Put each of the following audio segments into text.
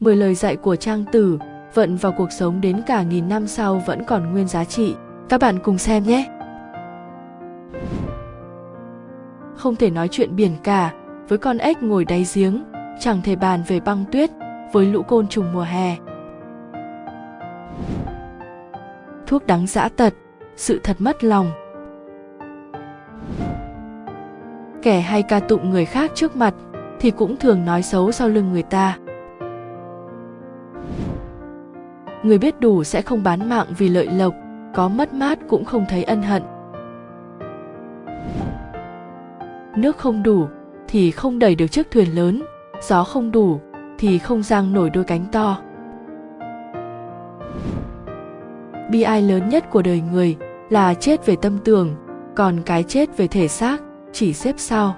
10 lời dạy của trang tử vận vào cuộc sống đến cả nghìn năm sau vẫn còn nguyên giá trị. Các bạn cùng xem nhé! Không thể nói chuyện biển cả với con ếch ngồi đáy giếng, chẳng thể bàn về băng tuyết với lũ côn trùng mùa hè. Thuốc đắng dã tật, sự thật mất lòng. Kẻ hay ca tụng người khác trước mặt thì cũng thường nói xấu sau lưng người ta. Người biết đủ sẽ không bán mạng vì lợi lộc, có mất mát cũng không thấy ân hận. Nước không đủ, thì không đẩy được chiếc thuyền lớn. Gió không đủ, thì không giang nổi đôi cánh to. Bi ai lớn nhất của đời người là chết về tâm tưởng, còn cái chết về thể xác chỉ xếp sau.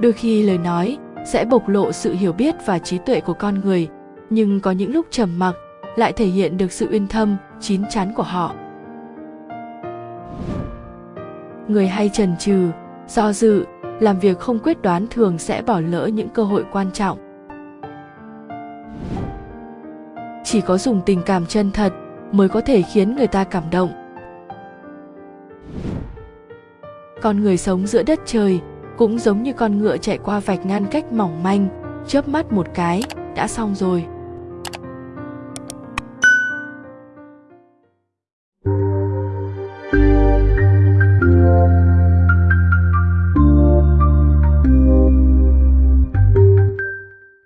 Đôi khi lời nói sẽ bộc lộ sự hiểu biết và trí tuệ của con người nhưng có những lúc trầm mặc lại thể hiện được sự uyên thâm chín chắn của họ. Người hay trần trừ, do dự làm việc không quyết đoán thường sẽ bỏ lỡ những cơ hội quan trọng. Chỉ có dùng tình cảm chân thật mới có thể khiến người ta cảm động. Con người sống giữa đất trời cũng giống như con ngựa chạy qua vạch ngăn cách mỏng manh, chớp mắt một cái, đã xong rồi.